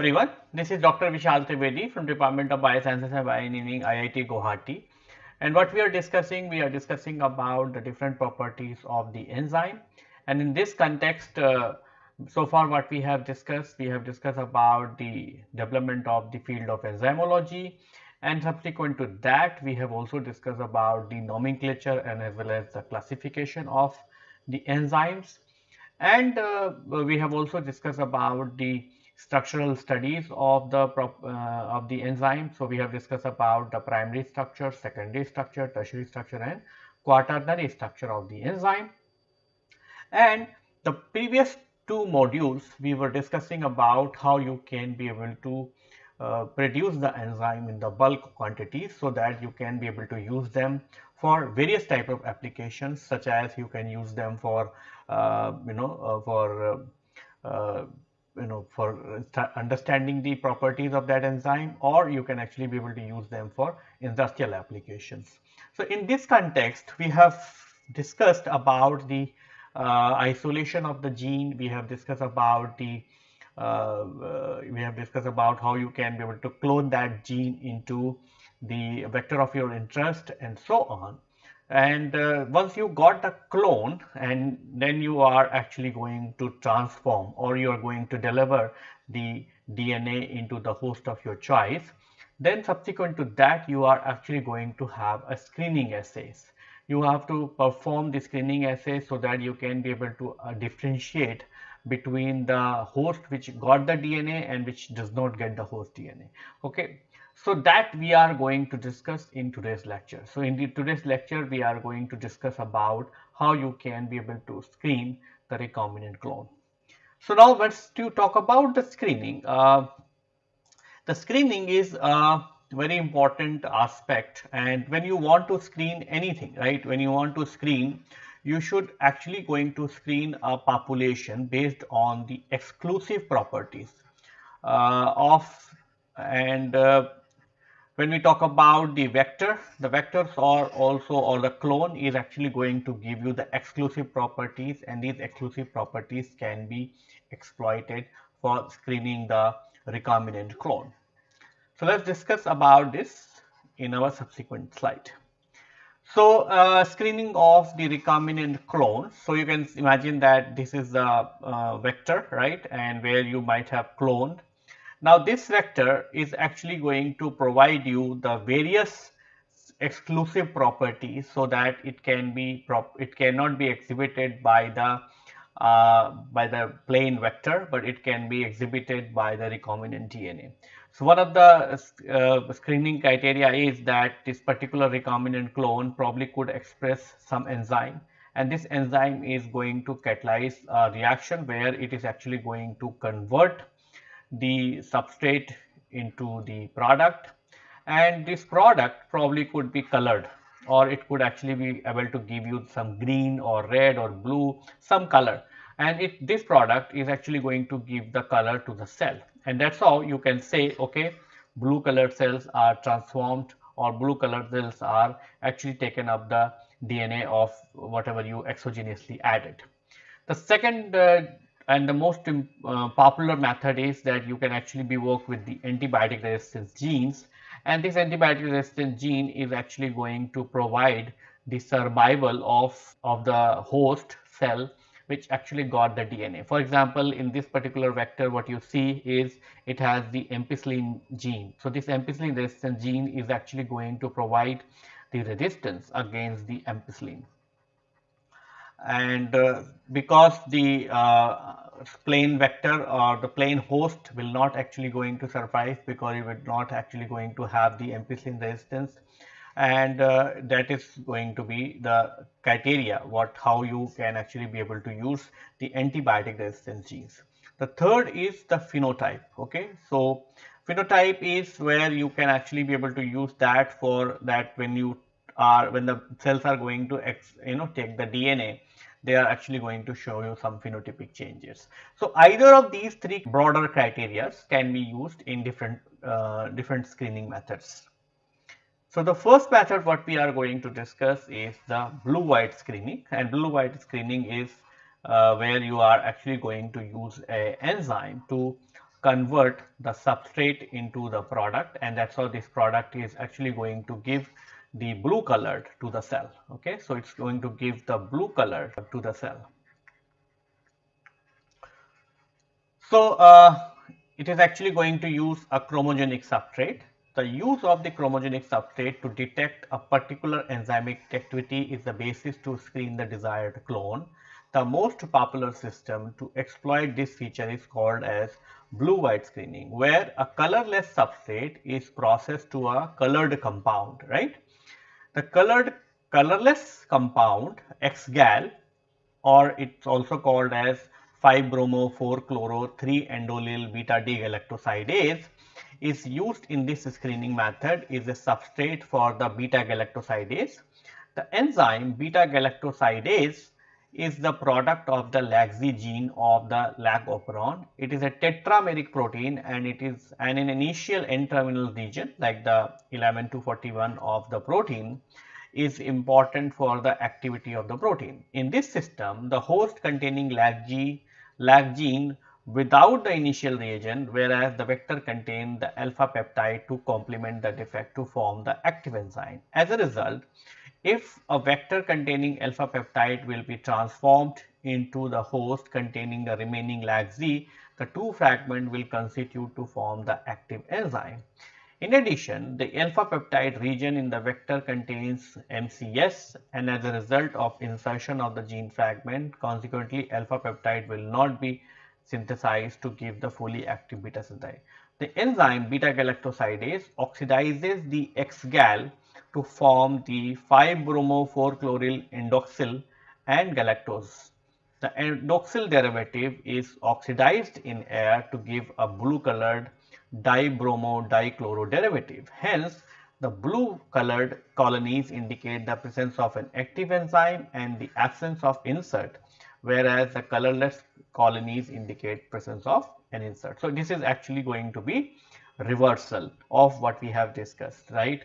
Everyone, this is Dr. Vishal Trivedi from Department of Biosciences and Bioengineering IIT Guwahati. And what we are discussing, we are discussing about the different properties of the enzyme. And in this context uh, so far what we have discussed, we have discussed about the development of the field of enzymology. And subsequent to that we have also discussed about the nomenclature and as well as the classification of the enzymes. And uh, we have also discussed about the structural studies of the uh, of the enzyme. So, we have discussed about the primary structure, secondary structure, tertiary structure and quaternary structure of the enzyme. And the previous two modules we were discussing about how you can be able to uh, produce the enzyme in the bulk quantities so that you can be able to use them for various type of applications such as you can use them for uh, you know uh, for uh, you know for understanding the properties of that enzyme or you can actually be able to use them for industrial applications. So, in this context we have discussed about the uh, isolation of the gene, we have discussed about the uh, uh, we have discussed about how you can be able to clone that gene into the vector of your interest and so on and uh, once you got the clone and then you are actually going to transform or you are going to deliver the DNA into the host of your choice then subsequent to that you are actually going to have a screening assays you have to perform the screening assay so that you can be able to uh, differentiate between the host which got the DNA and which does not get the host DNA okay so that we are going to discuss in today's lecture. So in the today's lecture, we are going to discuss about how you can be able to screen the recombinant clone. So now let's to talk about the screening. Uh, the screening is a very important aspect and when you want to screen anything, right, when you want to screen, you should actually going to screen a population based on the exclusive properties uh, of and uh, when we talk about the vector, the vectors are also or the clone is actually going to give you the exclusive properties and these exclusive properties can be exploited for screening the recombinant clone. So, let us discuss about this in our subsequent slide. So, uh, screening of the recombinant clone. So, you can imagine that this is the uh, vector right and where you might have cloned now this vector is actually going to provide you the various exclusive properties so that it can be it cannot be exhibited by the uh, by the plain vector, but it can be exhibited by the recombinant DNA. So, one of the uh, screening criteria is that this particular recombinant clone probably could express some enzyme and this enzyme is going to catalyze a reaction where it is actually going to convert the substrate into the product. And this product probably could be colored or it could actually be able to give you some green or red or blue some color. And it this product is actually going to give the color to the cell. And that's how you can say okay blue colored cells are transformed or blue colored cells are actually taken up the DNA of whatever you exogenously added. The second uh, and the most uh, popular method is that you can actually be work with the antibiotic resistance genes and this antibiotic resistant gene is actually going to provide the survival of, of the host cell which actually got the DNA. For example, in this particular vector what you see is it has the ampicillin gene. So, this ampicillin resistant gene is actually going to provide the resistance against the ampicillin and uh, because the uh, plain vector or the plane host will not actually going to survive because it will not actually going to have the ampicillin resistance and uh, that is going to be the criteria what how you can actually be able to use the antibiotic resistance genes. The third is the phenotype okay. So, phenotype is where you can actually be able to use that for that when you are when the cells are going to you know take the DNA they are actually going to show you some phenotypic changes. So, either of these three broader criteria can be used in different uh, different screening methods. So, the first method what we are going to discuss is the blue white screening and blue white screening is uh, where you are actually going to use a enzyme to convert the substrate into the product and that's how this product is actually going to give the blue colored to the cell okay? So it's going to give the blue color to the cell. So uh, it is actually going to use a chromogenic substrate. The use of the chromogenic substrate to detect a particular enzymic activity is the basis to screen the desired clone. The most popular system to exploit this feature is called as blue-white screening, where a colorless substrate is processed to a colored compound, right? The colored colorless compound X-gal or it's also called as 5-bromo-4-chloro-3-endolyl beta-D-galactosidase is used in this screening method is a substrate for the beta-galactosidase. The enzyme beta-galactosidase is the product of the LAGZ gene of the lac operon. It is a tetrameric protein and it is an initial N-terminal region like the 11241 of the protein is important for the activity of the protein. In this system, the host containing LAG, lag gene without the initial reagent whereas the vector contain the alpha peptide to complement the defect to form the active enzyme. As a result, if a vector containing alpha peptide will be transformed into the host containing the remaining LAG-Z, the two fragment will constitute to form the active enzyme. In addition, the alpha peptide region in the vector contains MCS and as a result of insertion of the gene fragment, consequently alpha peptide will not be synthesized to give the fully active beta synthase. The enzyme beta galactosidase oxidizes the X-gal to form the 5-bromo-4-chloryl endoxyl and galactose. The endoxyl derivative is oxidized in air to give a blue colored dibromo-dichloro derivative. Hence, the blue colored colonies indicate the presence of an active enzyme and the absence of insert, whereas the colorless colonies indicate presence of an insert. So, this is actually going to be reversal of what we have discussed, right.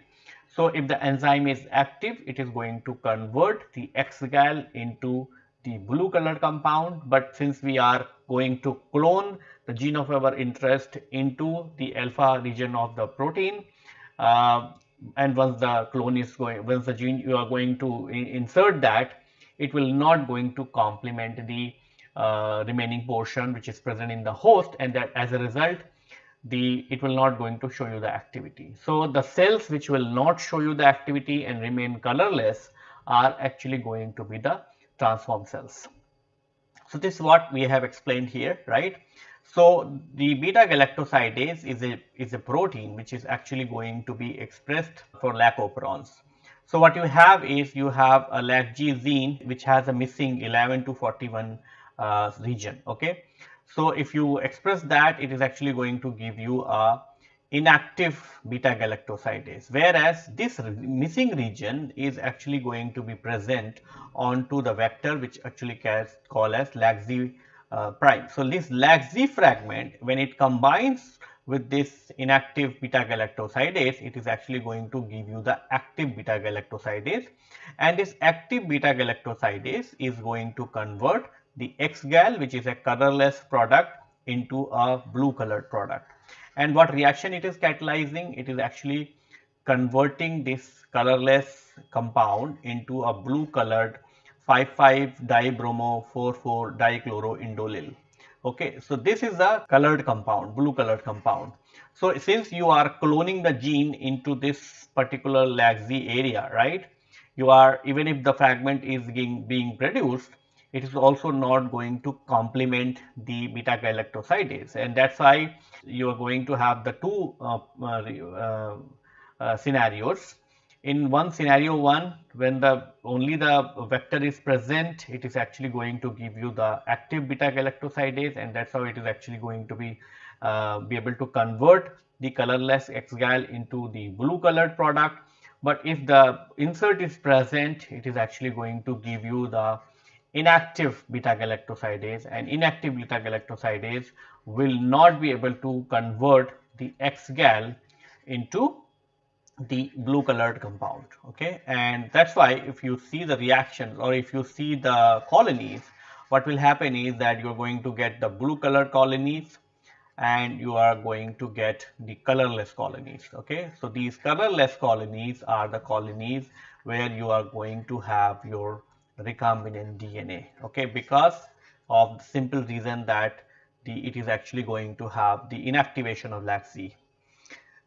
So, if the enzyme is active, it is going to convert the X-gal into the blue colored compound, but since we are going to clone the gene of our interest into the alpha region of the protein, uh, and once the clone is going, once the gene you are going to insert that, it will not going to complement the uh, remaining portion which is present in the host. And that as a result the it will not going to show you the activity. So, the cells which will not show you the activity and remain colorless are actually going to be the transform cells. So, this is what we have explained here right. So, the beta galactosidase is a is a protein which is actually going to be expressed for lac operons. So, what you have is you have a LAG-G gene which has a missing 11 to 41 uh, region okay. So, if you express that it is actually going to give you a inactive beta galactosidase whereas this missing region is actually going to be present onto the vector which actually called as LAGZ uh, prime. So, this LAGZ fragment when it combines with this inactive beta galactosidase it is actually going to give you the active beta galactosidase and this active beta galactosidase is going to convert the X-gal which is a colorless product into a blue colored product. And what reaction it is catalyzing? It is actually converting this colorless compound into a blue colored 5,5 dibromo 4,4 dichloroindolyl. Okay, so this is a colored compound, blue colored compound. So since you are cloning the gene into this particular LAG-Z area, right? You are even if the fragment is being, being produced, it is also not going to complement the beta galactosidase and that's why you are going to have the two uh, uh, uh, scenarios. In one scenario one when the only the vector is present it is actually going to give you the active beta galactosidase and that's how it is actually going to be uh, be able to convert the colorless X-gal into the blue colored product. But if the insert is present it is actually going to give you the inactive beta galactosidase and inactive beta galactosidase will not be able to convert the X-gal into the blue colored compound okay? And that's why if you see the reactions or if you see the colonies what will happen is that you're going to get the blue colored colonies and you are going to get the colorless colonies okay? So these colorless colonies are the colonies where you are going to have your recombinant DNA okay? Because of the simple reason that the it is actually going to have the inactivation of LAC-Z.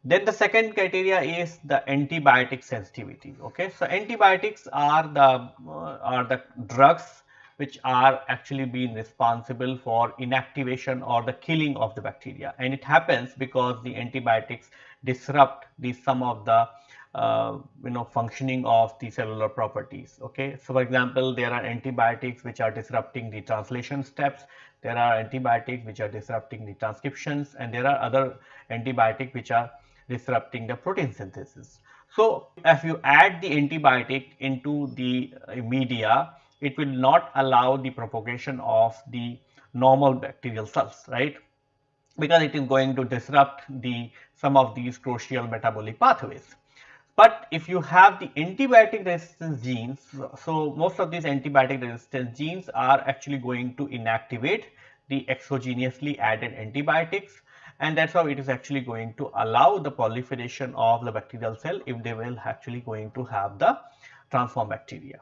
Then the second criteria is the antibiotic sensitivity okay? So antibiotics are the uh, are the drugs which are actually being responsible for inactivation or the killing of the bacteria. And it happens because the antibiotics disrupt the some of the uh, you know functioning of the cellular properties okay so for example there are antibiotics which are disrupting the translation steps there are antibiotics which are disrupting the transcriptions and there are other antibiotics which are disrupting the protein synthesis so if you add the antibiotic into the uh, media it will not allow the propagation of the normal bacterial cells, right? Because it is going to disrupt the some of these crucial metabolic pathways. But if you have the antibiotic resistance genes, so most of these antibiotic resistance genes are actually going to inactivate the exogenously added antibiotics and that's how it is actually going to allow the proliferation of the bacterial cell if they will actually going to have the transform bacteria.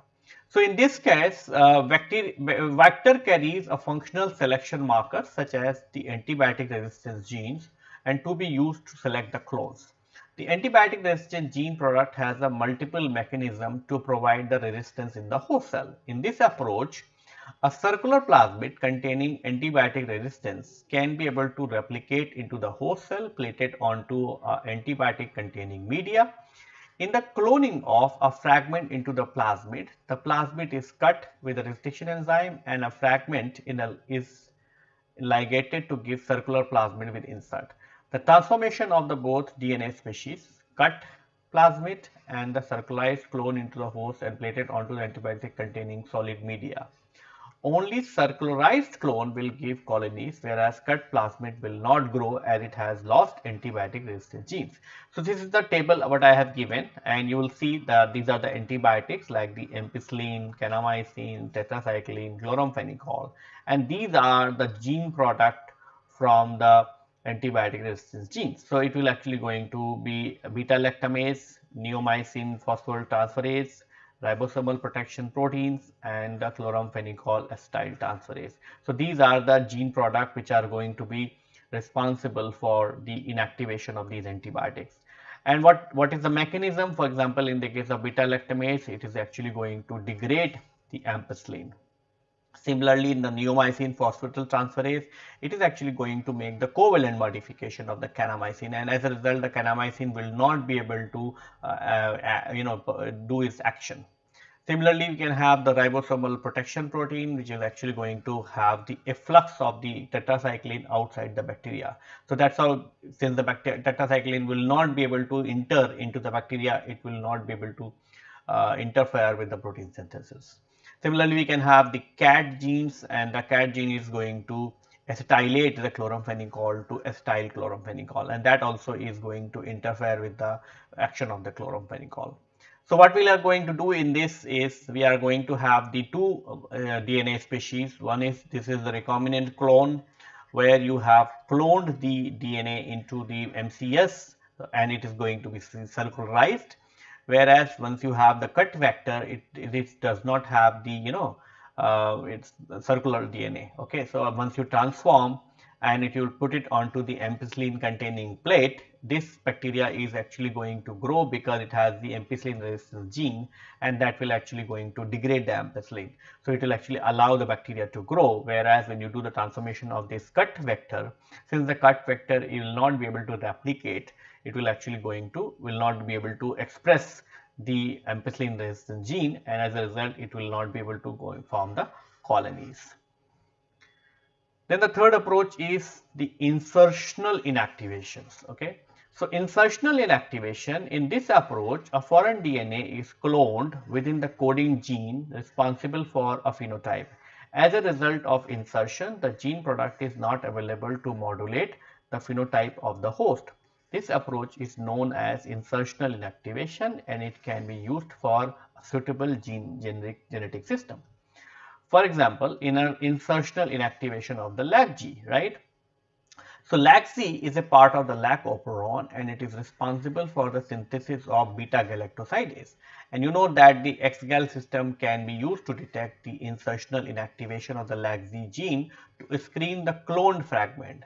So, in this case uh, vector, vector carries a functional selection marker such as the antibiotic resistance genes and to be used to select the clones. The antibiotic resistant gene product has a multiple mechanism to provide the resistance in the host cell. In this approach, a circular plasmid containing antibiotic resistance can be able to replicate into the host cell plated onto antibiotic containing media in the cloning of a fragment into the plasmid, the plasmid is cut with a restriction enzyme and a fragment a, is ligated to give circular plasmid with insert. The transformation of the both DNA species, cut plasmid and the circularized clone into the host and plated onto the antibiotic containing solid media. Only circularized clone will give colonies whereas cut plasmid will not grow as it has lost antibiotic resistant genes. So, this is the table what I have given and you will see that these are the antibiotics like the ampicillin, kanamycin, tetracycline, chloramphenicol and these are the gene product from the antibiotic resistance genes. So, it will actually going to be beta lactamase, neomycin phosphoryltransferase, ribosomal protection proteins and the chloramphenicol acetyl transferase. So, these are the gene product which are going to be responsible for the inactivation of these antibiotics. And what, what is the mechanism? For example, in the case of beta lactamase, it is actually going to degrade the ampicillin. Similarly, in the neomycin phosphoryltransferase, it is actually going to make the covalent modification of the kanamycin and as a result the kanamycin will not be able to uh, uh, you know do its action. Similarly, we can have the ribosomal protection protein which is actually going to have the efflux of the tetracycline outside the bacteria. So, that is how since the tetracycline will not be able to enter into the bacteria, it will not be able to uh, interfere with the protein synthesis. Similarly, we can have the CAT genes and the CAT gene is going to acetylate the chloramphenicol to acetyl chloramphenicol and that also is going to interfere with the action of the chloramphenicol. So, what we are going to do in this is we are going to have the two uh, DNA species. One is this is the recombinant clone where you have cloned the DNA into the MCS and it is going to be circularized whereas once you have the cut vector it, it does not have the you know uh, it's circular DNA okay so once you transform and if you put it onto the ampicillin containing plate this bacteria is actually going to grow because it has the ampicillin resistance gene and that will actually going to degrade the ampicillin. So, it will actually allow the bacteria to grow whereas when you do the transformation of this cut vector since the cut vector will not be able to replicate it will actually going to will not be able to express the ampicillin resistant gene and as a result it will not be able to go form the colonies. Then the third approach is the insertional inactivations. Okay. So, insertional inactivation in this approach a foreign DNA is cloned within the coding gene responsible for a phenotype. As a result of insertion the gene product is not available to modulate the phenotype of the host. This approach is known as insertional inactivation and it can be used for a suitable gene generic genetic system. For example, in an insertional inactivation of the LAG-G, right? So LAC-Z is a part of the LAC operon and it is responsible for the synthesis of beta galactosidase. And you know that the XGAL system can be used to detect the insertional inactivation of the LAC-Z gene to screen the cloned fragment.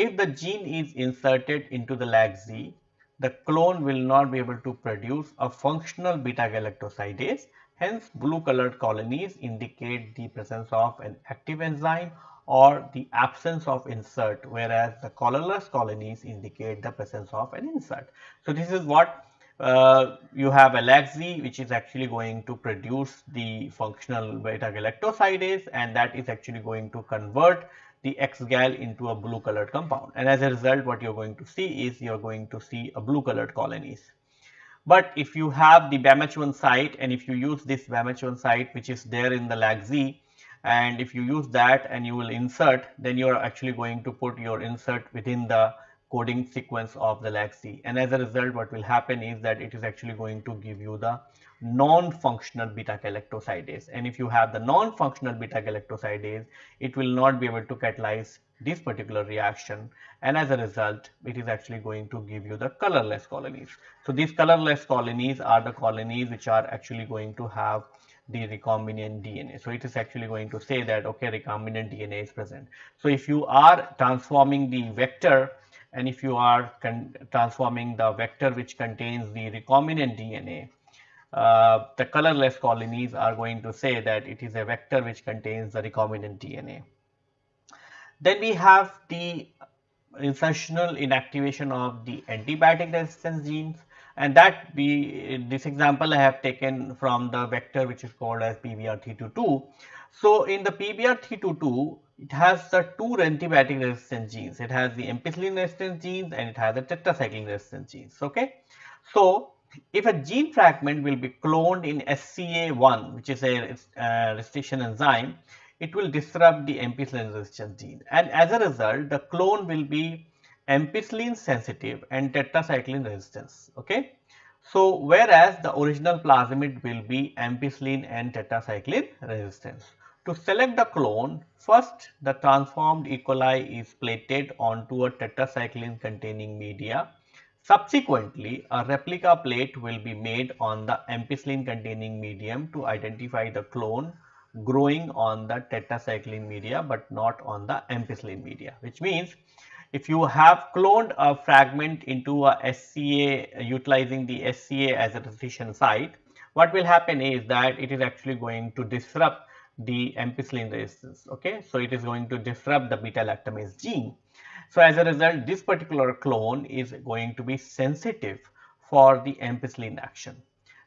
If the gene is inserted into the LAC-Z, the clone will not be able to produce a functional beta galactosidase. Hence, blue colored colonies indicate the presence of an active enzyme or the absence of insert whereas the colorless colonies indicate the presence of an insert. So, this is what uh, you have a LAC-Z which is actually going to produce the functional beta galactosidase and that is actually going to convert the X-gal into a blue colored compound and as a result what you are going to see is you are going to see a blue colored colonies. But if you have the BAMH1 site and if you use this BAMH1 site which is there in the LAC-Z and if you use that and you will insert then you are actually going to put your insert within the coding sequence of the LAC-Z and as a result what will happen is that it is actually going to give you the non-functional beta galactosidase and if you have the non-functional beta galactosidase it will not be able to catalyze this particular reaction and as a result it is actually going to give you the colorless colonies. So these colorless colonies are the colonies which are actually going to have the recombinant DNA. So it is actually going to say that okay recombinant DNA is present. So if you are transforming the vector and if you are transforming the vector which contains the recombinant DNA, uh, the colorless colonies are going to say that it is a vector which contains the recombinant DNA. Then we have the insertional inactivation of the antibiotic resistance genes and that we this example I have taken from the vector which is called as PBR322. So in the PBR322 it has the two antibiotic resistant genes. It has the ampicillin resistant genes and it has the tetracycline resistant genes. Okay. So if a gene fragment will be cloned in SCA1 which is a uh, restriction enzyme, it will disrupt the ampicillin resistance gene and as a result the clone will be ampicillin sensitive and tetracycline resistance. Okay. So, whereas the original plasmid will be ampicillin and tetracycline resistance. To select the clone, first the transformed E. coli is plated onto a tetracycline containing media. Subsequently, a replica plate will be made on the ampicillin containing medium to identify the clone growing on the tetracycline media but not on the ampicillin media which means if you have cloned a fragment into a SCA utilizing the SCA as a transition site, what will happen is that it is actually going to disrupt the ampicillin resistance. Okay, so it is going to disrupt the beta lactamase gene. So as a result, this particular clone is going to be sensitive for the ampicillin action.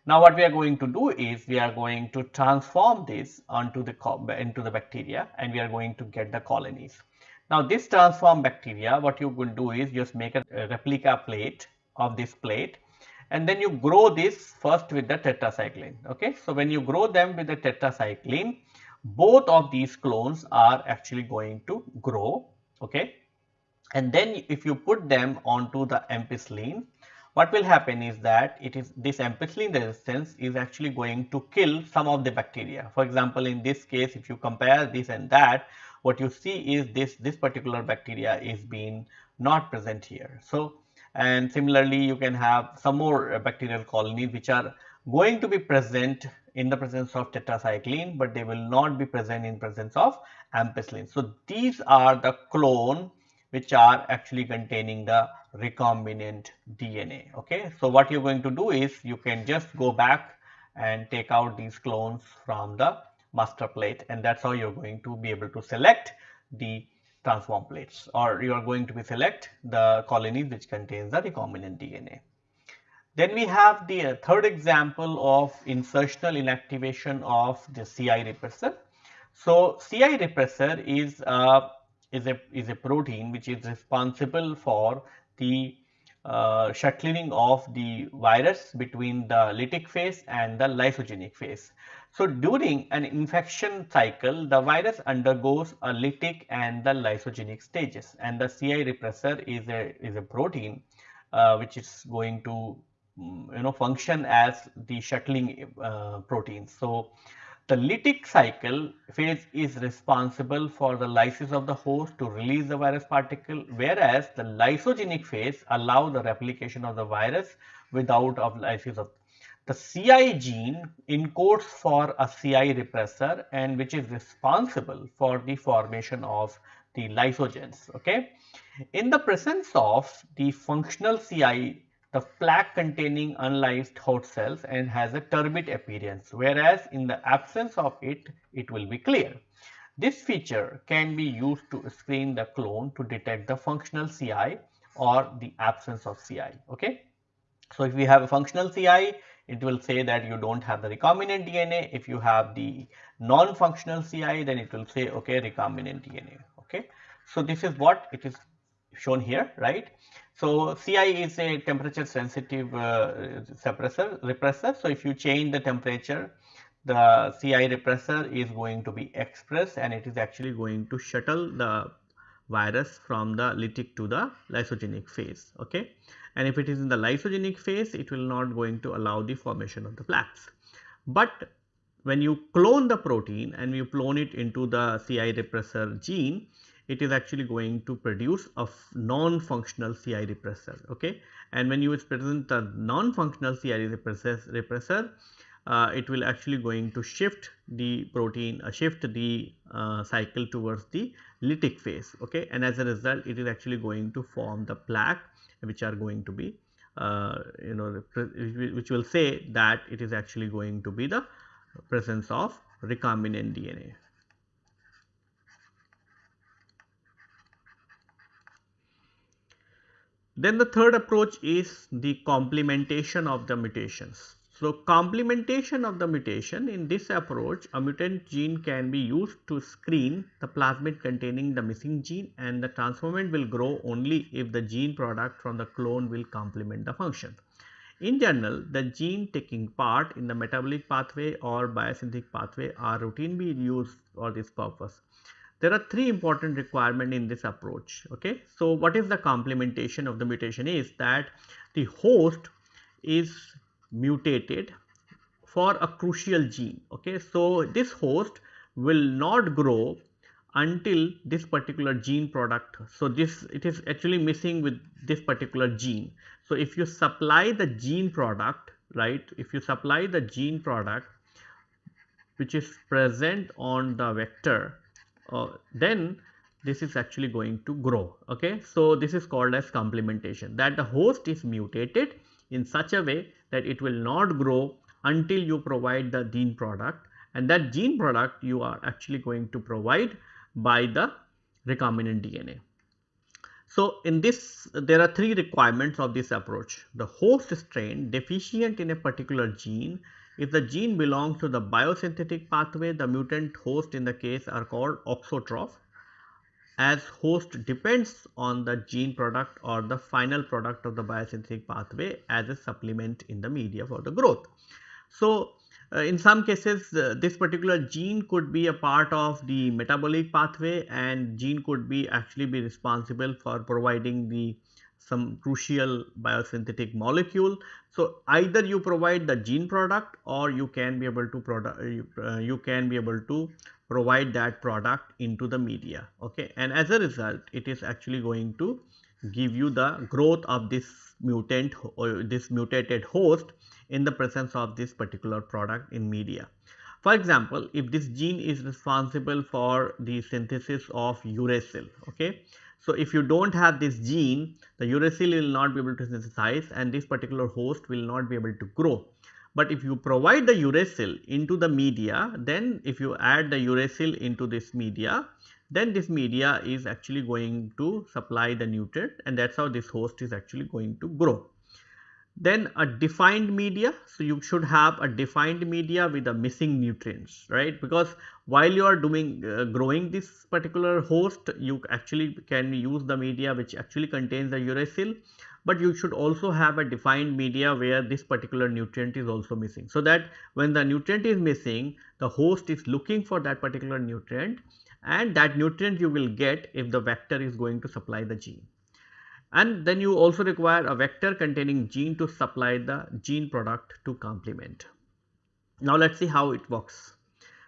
Now what we are going to do is we are going to transform this onto the into the bacteria and we are going to get the colonies. Now this transform bacteria, what you will do is just make a replica plate of this plate and then you grow this first with the tetracycline. Okay, so when you grow them with the tetracycline, both of these clones are actually going to grow. Okay, and then if you put them onto the ampicillin, what will happen is that it is this ampicillin resistance is actually going to kill some of the bacteria. For example, in this case, if you compare this and that, what you see is this this particular bacteria is being not present here. So, and similarly you can have some more uh, bacterial colonies which are going to be present in the presence of tetracycline, but they will not be present in presence of ampicillin. So, these are the clone which are actually containing the recombinant DNA. Okay. So, what you are going to do is you can just go back and take out these clones from the master plate and that's how you're going to be able to select the transform plates or you are going to be select the colonies which contains the recombinant DNA. Then we have the uh, third example of insertional inactivation of the CI repressor. So, CI repressor is uh, is a is a protein which is responsible for the uh, shuttling of the virus between the lytic phase and the lysogenic phase. So, during an infection cycle, the virus undergoes a lytic and the lysogenic stages and the CI repressor is a, is a protein uh, which is going to mm, you know function as the shuttling uh, protein. So, the lytic cycle phase is responsible for the lysis of the host to release the virus particle, whereas the lysogenic phase allow the replication of the virus without of lysis of the CI gene encodes for a CI repressor and which is responsible for the formation of the lysogens. Okay. In the presence of the functional CI, the plaque containing unlysed host cells and has a turbid appearance, whereas in the absence of it, it will be clear. This feature can be used to screen the clone to detect the functional CI or the absence of CI. Okay. So, if we have a functional CI, it will say that you don't have the recombinant DNA. If you have the non-functional CI, then it will say, okay, recombinant DNA. Okay. So, this is what it is shown here, right. So, CI is a temperature sensitive uh, suppressor, repressor. So, if you change the temperature, the CI repressor is going to be expressed and it is actually going to shuttle the virus from the lytic to the lysogenic phase. Okay and if it is in the lysogenic phase it will not going to allow the formation of the plaques. But when you clone the protein and you clone it into the CI repressor gene, it is actually going to produce a non-functional CI repressor. Okay, and when you present the non-functional CI repressor, repressor uh, it will actually going to shift the protein, uh, shift the uh, cycle towards the lytic phase. Okay, and as a result, it is actually going to form the plaque which are going to be uh, you know which will say that it is actually going to be the presence of recombinant DNA. Then the third approach is the complementation of the mutations. So, complementation of the mutation in this approach a mutant gene can be used to screen the plasmid containing the missing gene and the transformant will grow only if the gene product from the clone will complement the function. In general, the gene taking part in the metabolic pathway or biosynthetic pathway are routinely used for this purpose. There are three important requirements in this approach. Okay, so what is the complementation of the mutation is that the host is mutated for a crucial gene. Okay, so this host will not grow until this particular gene product. So this it is actually missing with this particular gene. So if you supply the gene product, right? If you supply the gene product which is present on the vector, uh, then this is actually going to grow. Okay, so this is called as complementation that the host is mutated in such a way that it will not grow until you provide the gene product and that gene product you are actually going to provide by the recombinant DNA. So, in this there are three requirements of this approach. The host strain deficient in a particular gene, if the gene belongs to the biosynthetic pathway, the mutant host in the case are called auxotroph as host depends on the gene product or the final product of the biosynthetic pathway as a supplement in the media for the growth. So, uh, in some cases uh, this particular gene could be a part of the metabolic pathway and gene could be actually be responsible for providing the some crucial biosynthetic molecule. So, either you provide the gene product or you can be able to product uh, you can be able to provide that product into the media okay and as a result it is actually going to give you the growth of this mutant or this mutated host in the presence of this particular product in media. For example, if this gene is responsible for the synthesis of uracil, okay. So, if you do not have this gene, the uracil will not be able to synthesize and this particular host will not be able to grow. But if you provide the uracil into the media, then if you add the uracil into this media, then this media is actually going to supply the nutrient and that is how this host is actually going to grow. Then a defined media, so you should have a defined media with the missing nutrients, right? Because while you are doing uh, growing this particular host, you actually can use the media which actually contains the uracil but you should also have a defined media where this particular nutrient is also missing. So, that when the nutrient is missing the host is looking for that particular nutrient and that nutrient you will get if the vector is going to supply the gene. And then you also require a vector containing gene to supply the gene product to complement. Now, let us see how it works.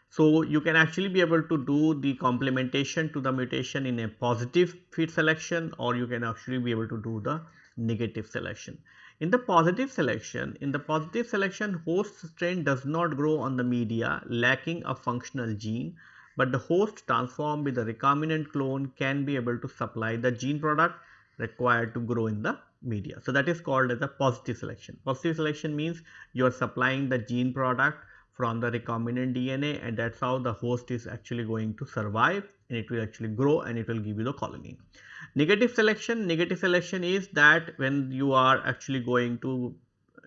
So, you can actually be able to do the complementation to the mutation in a positive feed selection or you can actually be able to do the negative selection. In the positive selection, in the positive selection host strain does not grow on the media lacking a functional gene, but the host transformed with the recombinant clone can be able to supply the gene product required to grow in the media. So, that is called as a positive selection. Positive selection means you are supplying the gene product from the recombinant DNA and that is how the host is actually going to survive and it will actually grow and it will give you the colony. Negative selection, negative selection is that when you are actually going to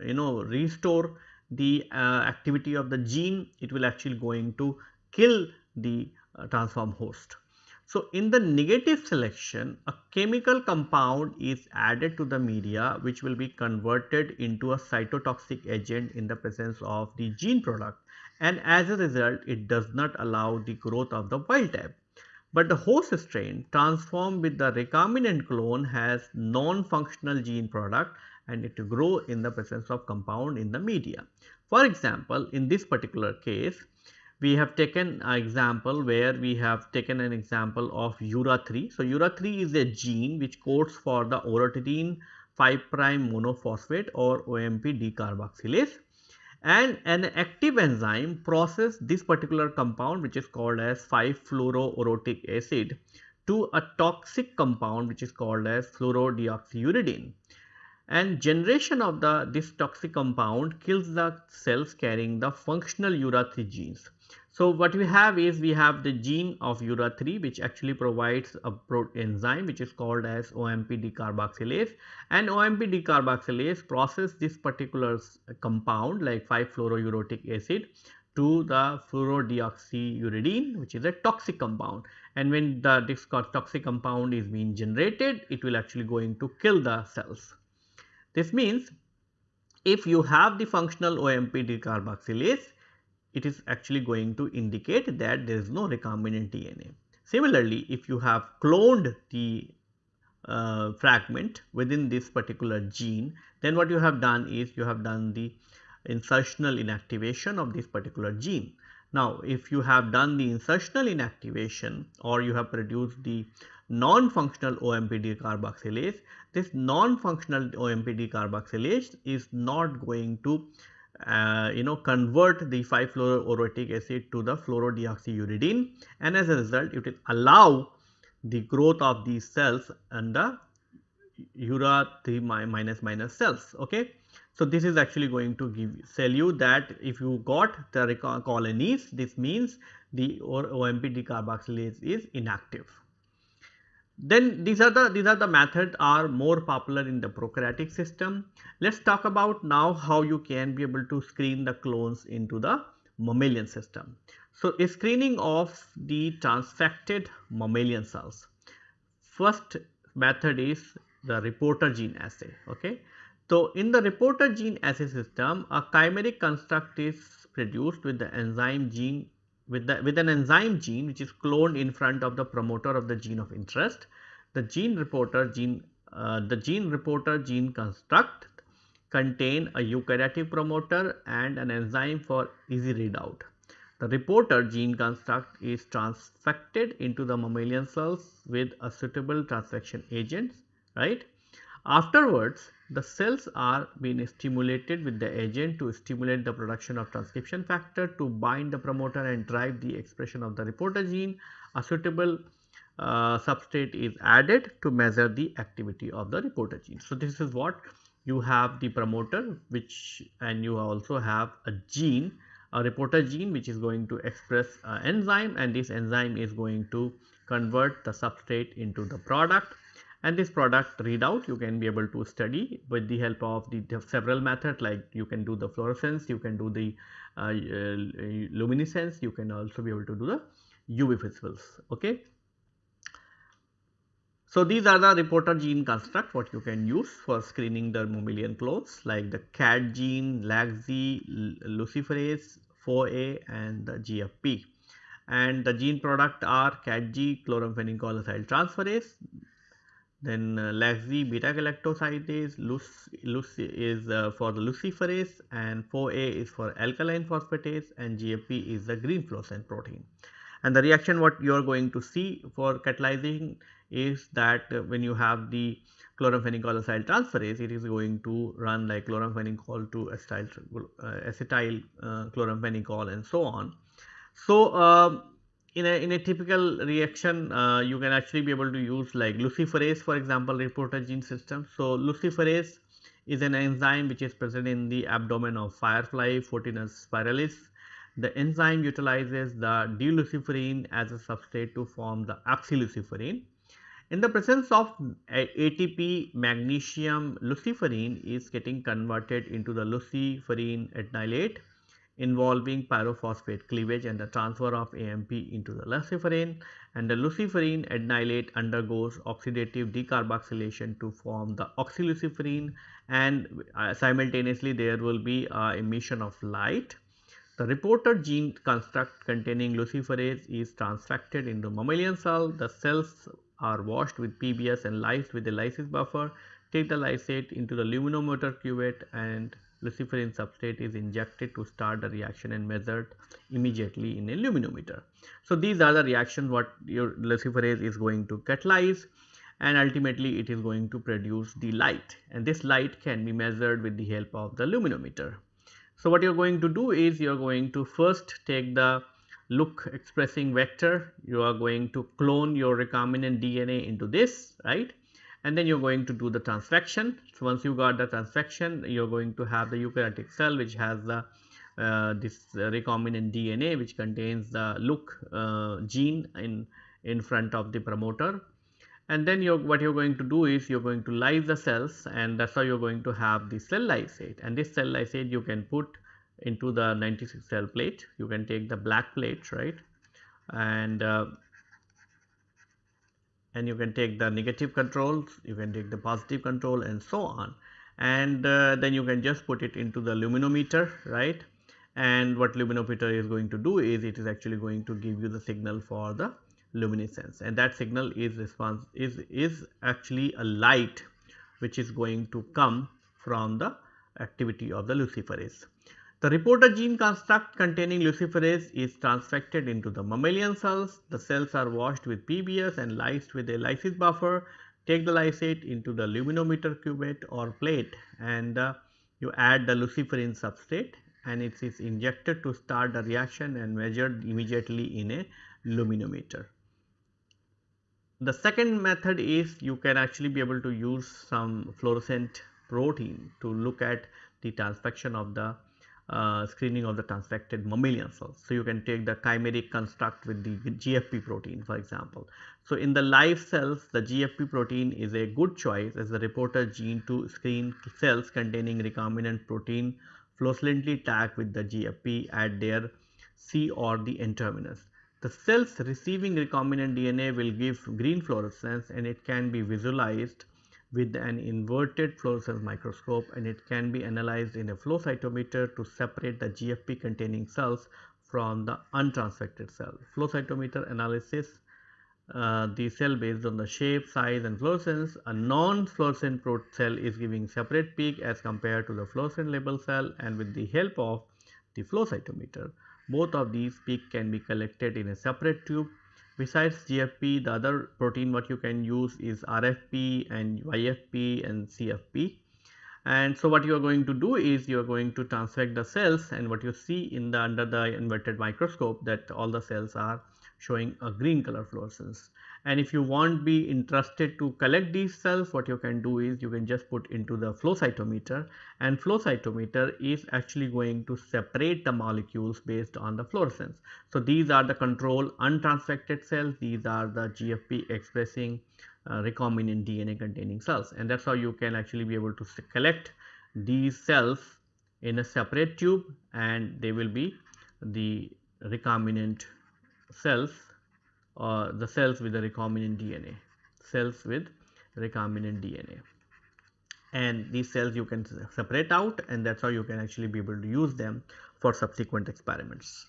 you know restore the uh, activity of the gene, it will actually going to kill the uh, transform host. So, in the negative selection, a chemical compound is added to the media which will be converted into a cytotoxic agent in the presence of the gene product and as a result it does not allow the growth of the wild type. But the host strain transformed with the recombinant clone has non-functional gene product and it grow in the presence of compound in the media. For example, in this particular case, we have taken an example where we have taken an example of URA3. So, URA3 is a gene which codes for the orotatine 5 prime monophosphate or OMP decarboxylase and an active enzyme process this particular compound which is called as 5-fluoroorotic acid to a toxic compound which is called as fluorodeoxyuridine and generation of the this toxic compound kills the cells carrying the functional URA3 genes. So, what we have is we have the gene of URA3 which actually provides a enzyme which is called as OMP decarboxylase and OMP decarboxylase process this particular compound like 5-fluorouric acid to the fluorodeoxyuridine which is a toxic compound and when the toxic compound is being generated it will actually going to kill the cells. This means if you have the functional OMP decarboxylase it is actually going to indicate that there is no recombinant DNA. Similarly, if you have cloned the uh, fragment within this particular gene, then what you have done is you have done the insertional inactivation of this particular gene. Now, if you have done the insertional inactivation or you have produced the non-functional OMPD carboxylase, this non-functional OMPD carboxylase is not going to uh, you know convert the 5-fluoroorotic acid to the fluorodeoxyuridine. And as a result it will allow the growth of these cells and the ura 3 minus minus cells okay? So this is actually going to give tell you that if you got the colonies this means the omp decarboxylase is inactive then these are the these are the methods are more popular in the prokaryotic system. Let's talk about now how you can be able to screen the clones into the mammalian system. So, a screening of the transfected mammalian cells. First method is the reporter gene assay. Okay. So, in the reporter gene assay system, a chimeric construct is produced with the enzyme gene with, the, with an enzyme gene which is cloned in front of the promoter of the gene of interest. The gene reporter gene, uh, the gene reporter gene construct contain a eukaryotic promoter and an enzyme for easy readout. The reporter gene construct is transfected into the mammalian cells with a suitable transfection agent, right. Afterwards, the cells are being stimulated with the agent to stimulate the production of transcription factor to bind the promoter and drive the expression of the reporter gene. A suitable uh, substrate is added to measure the activity of the reporter gene. So, this is what you have the promoter which and you also have a gene a reporter gene which is going to express enzyme and this enzyme is going to convert the substrate into the product and this product readout you can be able to study with the help of the, several methods like you can do the fluorescence, you can do the uh, uh, luminescence, you can also be able to do the UV visibles. Okay. So, these are the reporter gene construct what you can use for screening the mammalian clones like the CAD gene, LAGZ, luciferase, 4A and the GFP. And the gene product are CADG, chloramphenicol transferase, then uh, lacZ beta galactosidase, Luc is uh, for the luciferase and phoA is for alkaline phosphatase and GFP is the green fluorescent protein. And the reaction what you are going to see for catalyzing is that uh, when you have the chloramphenicol acyl transferase, it is going to run like chloramphenicol to acetyl, uh, acetyl uh, chloramphenicol and so on. So, um, in a, in a typical reaction uh, you can actually be able to use like luciferase for example reporter gene system. So, luciferase is an enzyme which is present in the abdomen of firefly Photinus pyralis. The enzyme utilizes the d-luciferin as a substrate to form the oxyluciferin. In the presence of ATP magnesium luciferin is getting converted into the luciferin adenylate involving pyrophosphate cleavage and the transfer of AMP into the luciferin and the luciferin adenylate undergoes oxidative decarboxylation to form the oxyluciferin and uh, simultaneously there will be uh, emission of light. The reporter gene construct containing luciferase is transfected into mammalian cell. The cells are washed with PBS and lysed with a lysis buffer. Take the lysate into the luminometer cuvette and luciferin substrate is injected to start the reaction and measured immediately in a luminometer. So, these are the reactions what your luciferase is going to catalyze and ultimately it is going to produce the light and this light can be measured with the help of the luminometer. So, what you are going to do is you are going to first take the Luc expressing vector, you are going to clone your recombinant DNA into this right and then you are going to do the transfection. So, once you got the transfection you are going to have the eukaryotic cell which has the uh, this recombinant DNA which contains the Luc uh, gene in in front of the promoter. And then you what you are going to do is you are going to lyse the cells and that is how you are going to have the cell lysate. And this cell lysate you can put into the 96 cell plate. You can take the black plate right? And uh, and you can take the negative controls, you can take the positive control and so on. And uh, then you can just put it into the luminometer right? And what luminometer is going to do is it is actually going to give you the signal for the luminescence. And that signal is response is is actually a light which is going to come from the activity of the luciferase. The reporter gene construct containing luciferase is transfected into the mammalian cells. The cells are washed with PBS and lysed with a lysis buffer. Take the lysate into the luminometer cuvette or plate and uh, you add the luciferin substrate and it is injected to start the reaction and measured immediately in a luminometer. The second method is you can actually be able to use some fluorescent protein to look at the transfection of the uh, screening of the transfected mammalian cells. So, you can take the chimeric construct with the GFP protein for example. So, in the live cells the GFP protein is a good choice as the reporter gene to screen cells containing recombinant protein fluorescently tagged with the GFP at their C or the N terminus. The cells receiving recombinant DNA will give green fluorescence and it can be visualized with an inverted fluorescence microscope and it can be analyzed in a flow cytometer to separate the GFP containing cells from the untransfected cell. Flow cytometer analysis uh, the cell based on the shape, size and fluorescence. A non-fluorescent cell is giving separate peak as compared to the fluorescent label cell and with the help of the flow cytometer. Both of these peak can be collected in a separate tube Besides GFP, the other protein what you can use is RFP and YFP and CFP. And so what you are going to do is you are going to transfect the cells and what you see in the under the inverted microscope that all the cells are showing a green color fluorescence and if you want to be interested to collect these cells what you can do is you can just put into the flow cytometer. And flow cytometer is actually going to separate the molecules based on the fluorescence. So, these are the control untransfected cells. These are the GFP expressing uh, recombinant DNA containing cells. And that is how you can actually be able to collect these cells in a separate tube and they will be the recombinant cells or the cells with the recombinant DNA, cells with recombinant DNA. And these cells you can separate out and that is how you can actually be able to use them for subsequent experiments.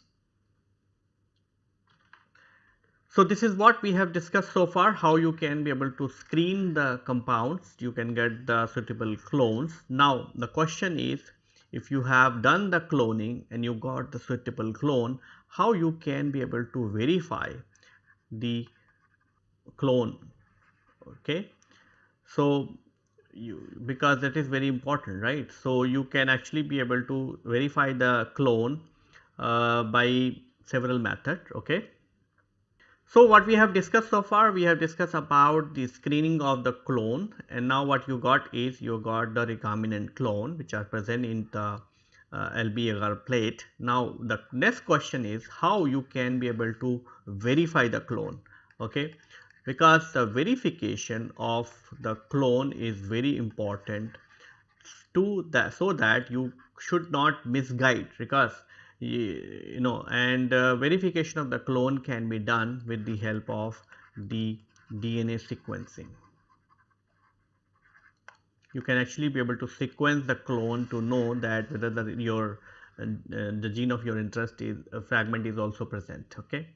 So, this is what we have discussed so far how you can be able to screen the compounds you can get the suitable clones. Now, the question is if you have done the cloning and you got the suitable clone how you can be able to verify the clone okay. So, you because that is very important right. So, you can actually be able to verify the clone uh, by several methods okay. So, what we have discussed so far we have discussed about the screening of the clone and now what you got is you got the recombinant clone which are present in the uh, LB agar plate. Now, the next question is how you can be able to verify the clone okay because the verification of the clone is very important to that so that you should not misguide because you know and uh, verification of the clone can be done with the help of the DNA sequencing. You can actually be able to sequence the clone to know that whether the, your uh, the gene of your interest is a fragment is also present okay.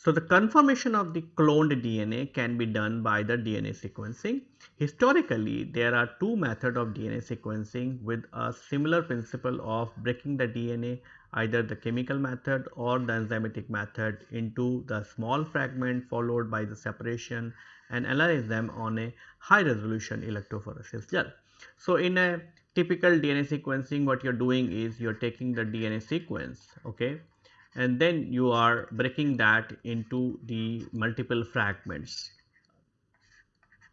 So, the confirmation of the cloned DNA can be done by the DNA sequencing. Historically, there are two methods of DNA sequencing with a similar principle of breaking the DNA either the chemical method or the enzymatic method into the small fragment followed by the separation and analyze them on a high resolution electrophoresis gel. So, in a typical DNA sequencing what you are doing is you are taking the DNA sequence okay and then you are breaking that into the multiple fragments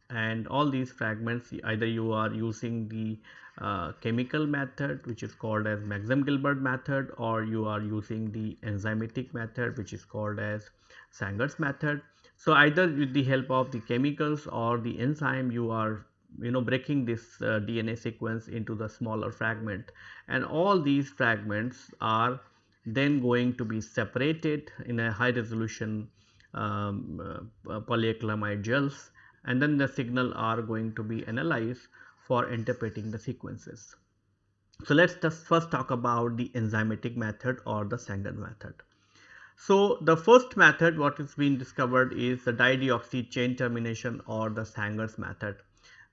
and all these fragments either you are using the uh, chemical method which is called as Maxam Gilbert method or you are using the enzymatic method which is called as Sanger's method. So, either with the help of the chemicals or the enzyme you are you know breaking this uh, DNA sequence into the smaller fragment and all these fragments are then going to be separated in a high resolution um, uh, polyacrylamide gels and then the signal are going to be analyzed for interpreting the sequences. So, let us just first talk about the enzymatic method or the Sanger method. So, the first method what is being discovered is the dideoxy chain termination or the Sanger's method.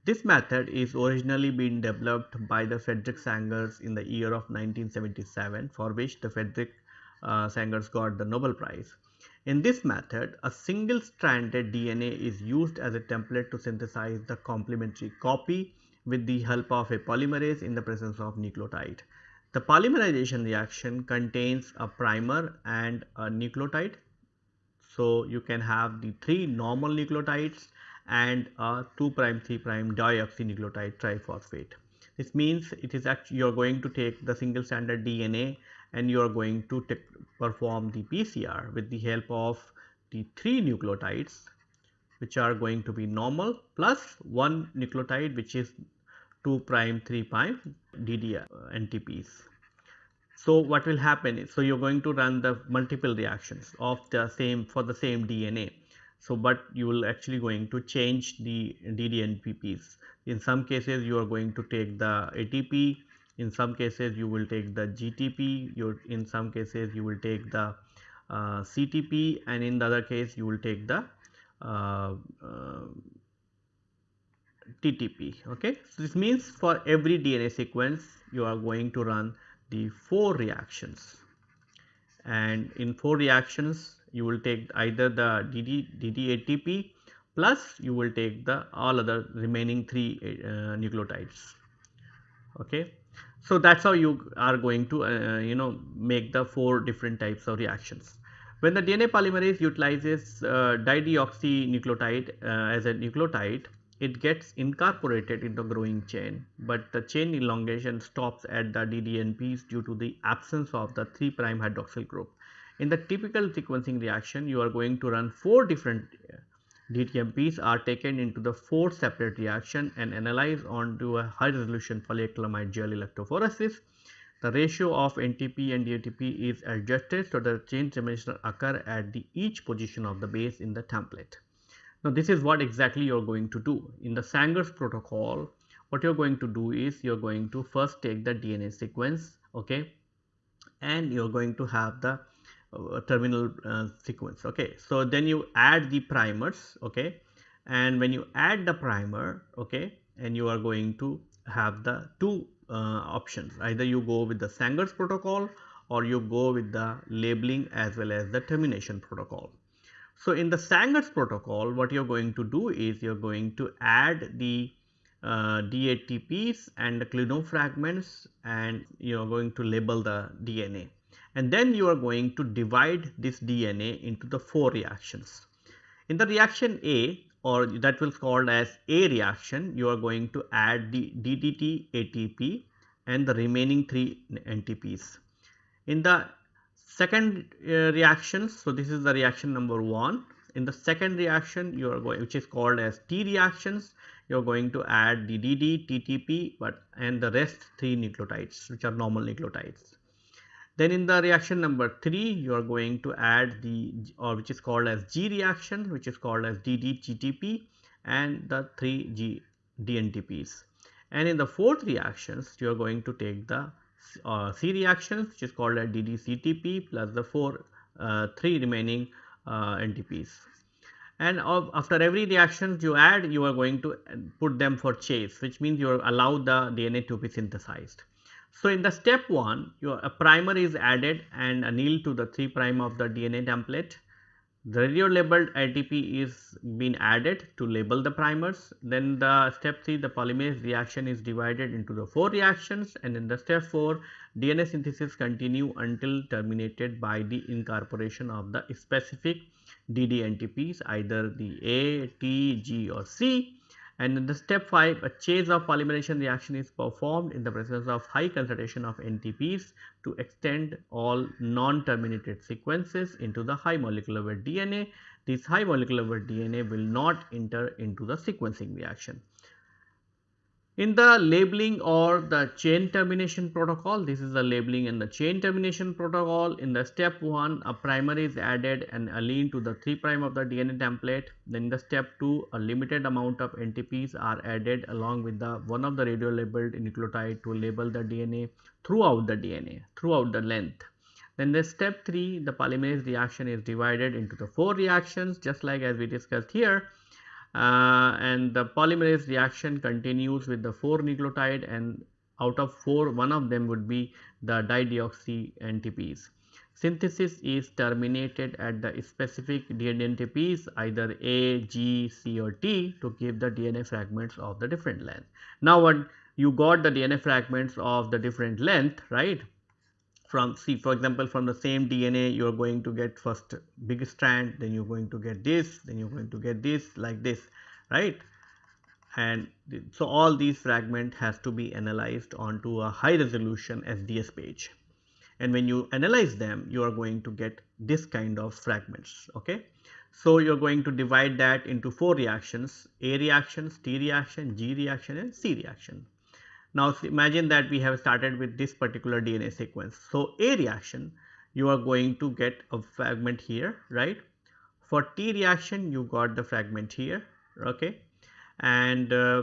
This method is originally been developed by the Frederick Sangers in the year of 1977 for which the Frederick uh, Sangers got the Nobel Prize. In this method, a single stranded DNA is used as a template to synthesize the complementary copy with the help of a polymerase in the presence of nucleotide. The polymerization reaction contains a primer and a nucleotide. So, you can have the three normal nucleotides and a 2 prime 3 prime deoxynucleotide triphosphate. This means it is actually you are going to take the single stranded DNA and you are going to perform the PCR with the help of the three nucleotides which are going to be normal plus one nucleotide which is 2 prime 3 prime DD NTPs. So, what will happen is, so you are going to run the multiple reactions of the same for the same DNA so, but you will actually going to change the DDNTPs. In some cases, you are going to take the ATP. In some cases, you will take the GTP. You in some cases, you will take the uh, CTP, and in the other case, you will take the uh, uh, TTP. Okay, so this means for every DNA sequence, you are going to run the four reactions, and in four reactions, you will take either the DD, DDATP plus you will take the all other remaining three uh, nucleotides. Okay. So, that is how you are going to uh, you know make the four different types of reactions. When the DNA polymerase utilizes uh, dideoxynucleotide uh, as a nucleotide, it gets incorporated in the growing chain, but the chain elongation stops at the DDNPs due to the absence of the 3' hydroxyl group. In the typical sequencing reaction, you are going to run four different uh, DTMPs are taken into the four separate reaction and analyzed onto a high resolution polyacrylamide gel electrophoresis. The ratio of NTP and DTP is adjusted so the chain termination occur at the each position of the base in the template. Now, this is what exactly you are going to do. In the Sanger's protocol, what you are going to do is you are going to first take the DNA sequence okay, and you are going to have the uh, terminal uh, sequence okay so then you add the primers okay and when you add the primer okay and you are going to have the two uh, options either you go with the Sanger's protocol or you go with the labeling as well as the termination protocol. So, in the Sanger's protocol what you are going to do is you are going to add the uh, DATPs and the Klenow fragments and you are going to label the DNA and then you are going to divide this DNA into the 4 reactions. In the reaction A or that was called as A reaction you are going to add the DDT ATP and the remaining 3 NTPs. In the second uh, reactions so this is the reaction number 1 in the second reaction you are going which is called as T reactions you are going to add the DD, TTP but and the rest 3 nucleotides which are normal nucleotides. Then in the reaction number 3 you are going to add the or which is called as G reaction which is called as DDGTP and the 3 G DNTPs. And in the fourth reactions you are going to take the uh, C reactions which is called as DDCTP plus the 4 uh, 3 remaining uh, NTPs. And of, after every reaction you add you are going to put them for chase which means you allow the DNA to be synthesized. So, in the step 1 your a primer is added and anneal to the 3 prime of the DNA template. The radio labeled ATP is being added to label the primers. Then the step 3 the polymerase reaction is divided into the 4 reactions and in the step 4 DNA synthesis continue until terminated by the incorporation of the specific DDNTPs either the A, T, G or C and in the step 5 a chase of polymerization reaction is performed in the presence of high concentration of NTPs to extend all non-terminated sequences into the high molecular weight DNA. This high molecular weight DNA will not enter into the sequencing reaction. In the labeling or the chain termination protocol, this is the labeling and the chain termination protocol. In the step 1, a primer is added and aligned to the 3 prime of the DNA template. Then in the step 2, a limited amount of NTPs are added along with the one of the radio labeled nucleotide to label the DNA throughout the DNA, throughout the length. Then the step 3, the polymerase reaction is divided into the 4 reactions just like as we discussed here uh, and the polymerase reaction continues with the 4 nucleotide and out of 4 one of them would be the dideoxy NTPs. Synthesis is terminated at the specific DNA NTPs either A, G, C or T to give the DNA fragments of the different length. Now what you got the DNA fragments of the different length right from see for example from the same DNA you are going to get first big strand then you are going to get this then you are going to get this like this right and so all these fragment has to be analyzed onto a high resolution SDS page and when you analyze them you are going to get this kind of fragments okay. So, you are going to divide that into 4 reactions A reactions, T reaction, G reaction and C reaction. Now imagine that we have started with this particular DNA sequence. So A reaction you are going to get a fragment here right. For T reaction you got the fragment here okay and uh,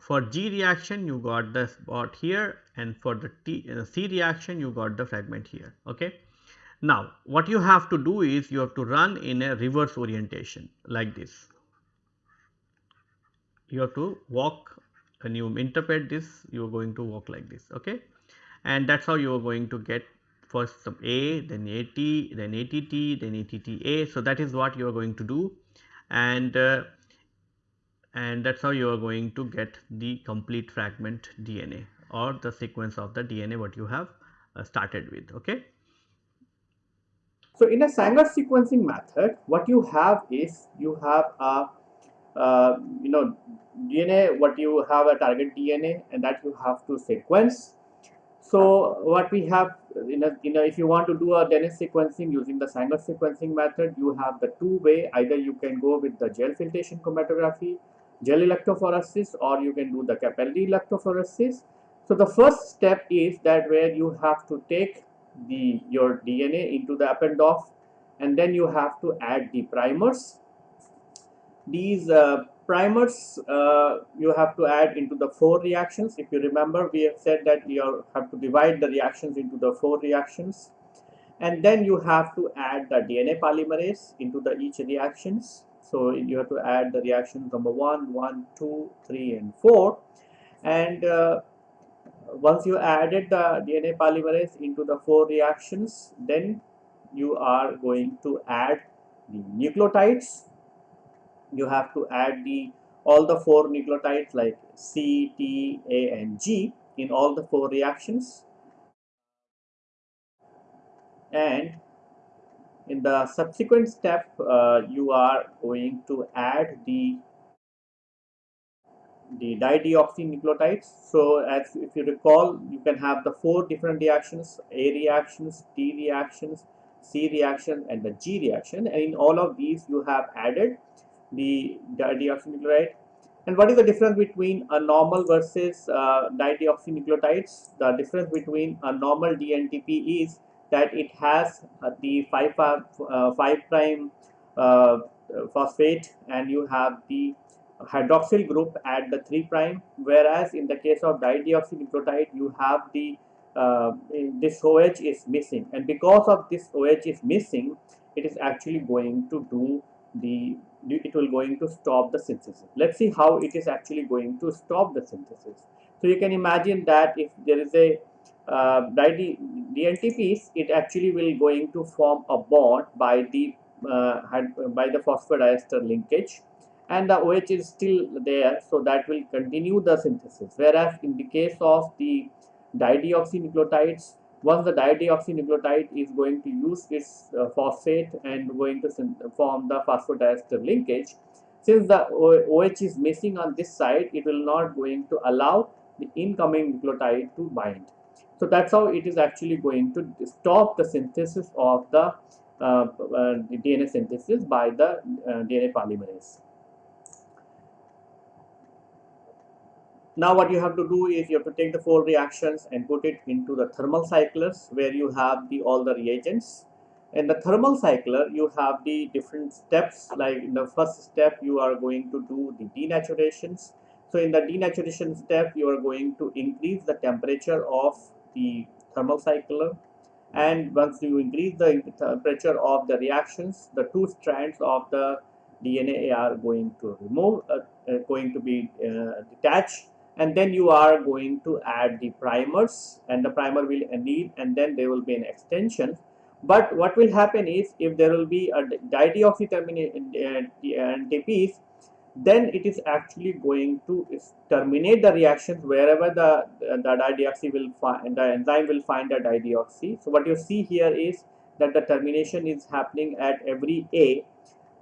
for G reaction you got the spot here and for the T, uh, C reaction you got the fragment here okay. Now what you have to do is you have to run in a reverse orientation like this. You have to walk when you interpret this you are going to walk like this okay and that is how you are going to get first some A then AT then ATT then ATTA. So, that is what you are going to do and uh, and that is how you are going to get the complete fragment DNA or the sequence of the DNA what you have uh, started with. Okay. So, in a Sanger sequencing method what you have is you have a Uh, you know DNA what you have a target DNA and that you have to sequence. So what we have in a, in a, if you want to do a DNA sequencing using the Sanger sequencing method you have the two way either you can go with the gel filtration chromatography gel electrophoresis or you can do the capillary electrophoresis. So the first step is that where you have to take the your DNA into the Eppendorf and then you have to add the primers. These uh, primers uh, you have to add into the four reactions. If you remember, we have said that you have to divide the reactions into the four reactions. and then you have to add the DNA polymerase into the each reactions. So you have to add the reactions number one, one, two, three, and 4 and uh, once you added the DNA polymerase into the four reactions then you are going to add the nucleotides you have to add the all the four nucleotides like C, T, A and G in all the four reactions. And in the subsequent step uh, you are going to add the the dideoxynucleotides so as if you recall you can have the four different reactions a reactions t reactions c reaction and the g reaction. And in all of these you have added the dideoxynucleotide. And what is the difference between a normal versus uh, dideoxynucleotides? The difference between a normal dntp is that it has uh, the 5 uh, 5 prime uh, phosphate and you have the hydroxyl group at the 3 prime. Whereas in the case of dideoxynucleotide you have the uh, this OH is missing. And because of this OH is missing it is actually going to do the it will going to stop the synthesis. Let's see how it is actually going to stop the synthesis. So you can imagine that if there is a uh, DNTPs it actually will going to form a bond by the uh, by the phosphodiester linkage. And the OH is still there so that will continue the synthesis. Whereas in the case of the dideoxynucleotides once the dideoxynucleotide is going to use its uh, phosphate and going to form the phosphodiester linkage since the OH is missing on this side it will not going to allow the incoming nucleotide to bind. So that's how it is actually going to stop the synthesis of the uh, uh, DNA synthesis by the uh, DNA polymerase now what you have to do is you have to take the four reactions and put it into the thermal cyclers where you have the all the reagents. In the thermal cycler you have the different steps like in the first step you are going to do the denaturations. So in the denaturation step you are going to increase the temperature of the thermal cycler. And once you increase the temperature of the reactions the two strands of the DNA are going to remove uh, uh, going to be uh, detached and then you are going to add the primers and the primer will need and then there will be an extension. But what will happen is if there will be a dideoxy TPs then it is actually going to terminate the reactions wherever the the dideoxy will find the enzyme will find the dideoxy. So what you see here is that the termination is happening at every a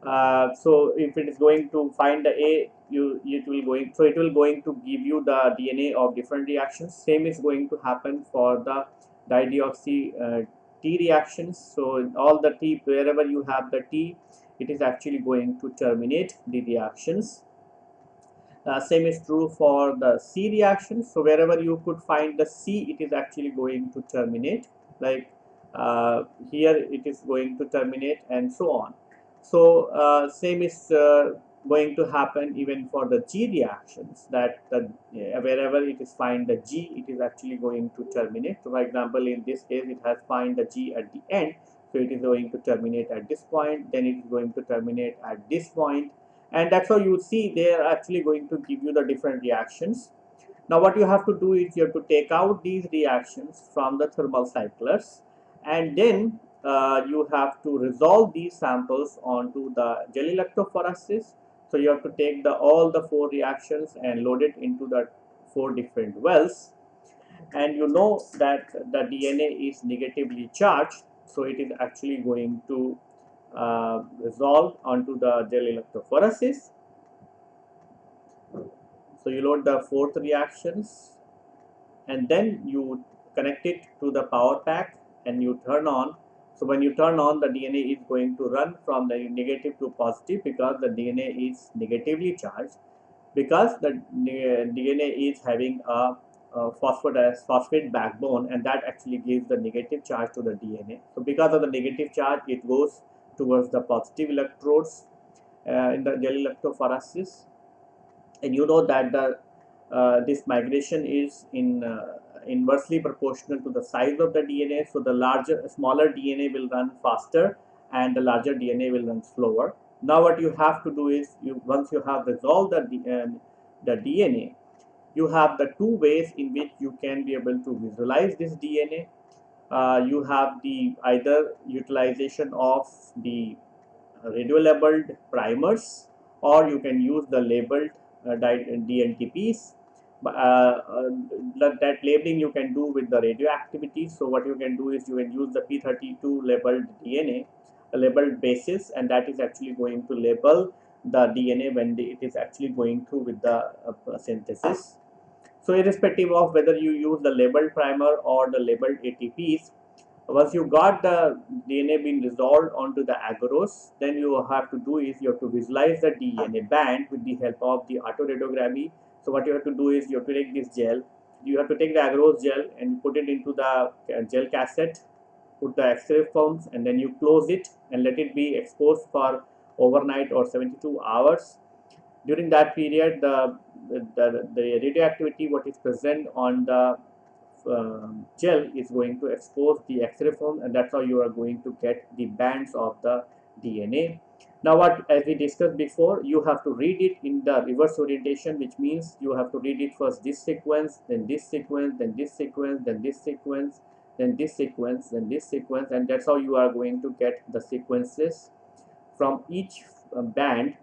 uh, so if it is going to find the a you it will going so it will going to give you the dna of different reactions. Same is going to happen for the dideoxy uh, t reactions. So all the t wherever you have the t it is actually going to terminate the reactions. Uh, same is true for the c reactions. So wherever you could find the c it is actually going to terminate. Like uh, here it is going to terminate and so on so uh, same is uh, going to happen even for the G reactions that the, wherever it is find the G it is actually going to terminate. So for example in this case it has find the G at the end so it is going to terminate at this point then it is going to terminate at this point and that's how you see they are actually going to give you the different reactions. Now what you have to do is you have to take out these reactions from the thermal cyclers and then uh, you have to resolve these samples onto the gel electrophoresis. So you have to take the all the four reactions and load it into the four different wells. And you know that the DNA is negatively charged, so it is actually going to uh, resolve onto the gel electrophoresis. So you load the fourth reactions and then you connect it to the power pack and you turn on so when you turn on the DNA is going to run from the negative to positive because the DNA is negatively charged because the DNA is having a, a phosphate backbone and that actually gives the negative charge to the DNA. So because of the negative charge it goes towards the positive electrodes uh, in the gel electrophoresis and you know that the uh, this migration is in uh, inversely proportional to the size of the DNA. So the larger, smaller DNA will run faster and the larger DNA will run slower. Now what you have to do is, you once you have resolved the, uh, the DNA, you have the two ways in which you can be able to visualize this DNA. Uh, you have the either utilization of the radio labeled primers or you can use the labeled uh, DNTPs that labeling you can do with the radioactivity. So what you can do is you can use the p32 labeled dna a labeled basis and that is actually going to label the dna when it is actually going through with the uh, synthesis. So irrespective of whether you use the labeled primer or the labeled atps once you got the DNA being resolved onto the agarose, then you have to do is you have to visualize the DNA band with the help of the autoradiography so what you have to do is you have to take this gel, you have to take the agarose gel and put it into the uh, gel cassette, put the X-ray films and then you close it and let it be exposed for overnight or 72 hours. During that period, the, the, the radioactivity what is present on the uh, gel is going to expose the X-ray film and that's how you are going to get the bands of the DNA now what as we discussed before you have to read it in the reverse orientation which means you have to read it first this sequence then this sequence then this sequence then this sequence then this sequence then this sequence and that's how you are going to get the sequences from each uh, band.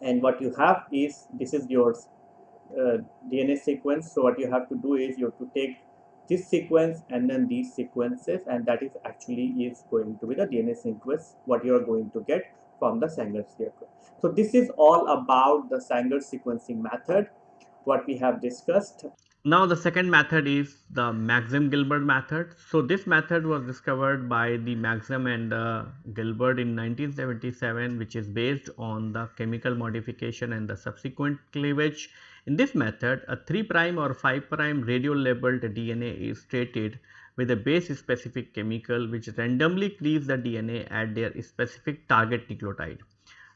And what you have is this is your uh, DNA sequence. So what you have to do is you have to take this sequence and then these sequences and that is actually is going to be the DNA sequence what you are going to get from the Sanger circle. So this is all about the Sanger sequencing method what we have discussed. Now the second method is the Maxam-Gilbert method. So this method was discovered by the Maxam and uh, Gilbert in 1977 which is based on the chemical modification and the subsequent cleavage. In this method a 3 prime or 5 prime radio labeled DNA is stated with a base specific chemical which randomly cleaves the DNA at their specific target nucleotide.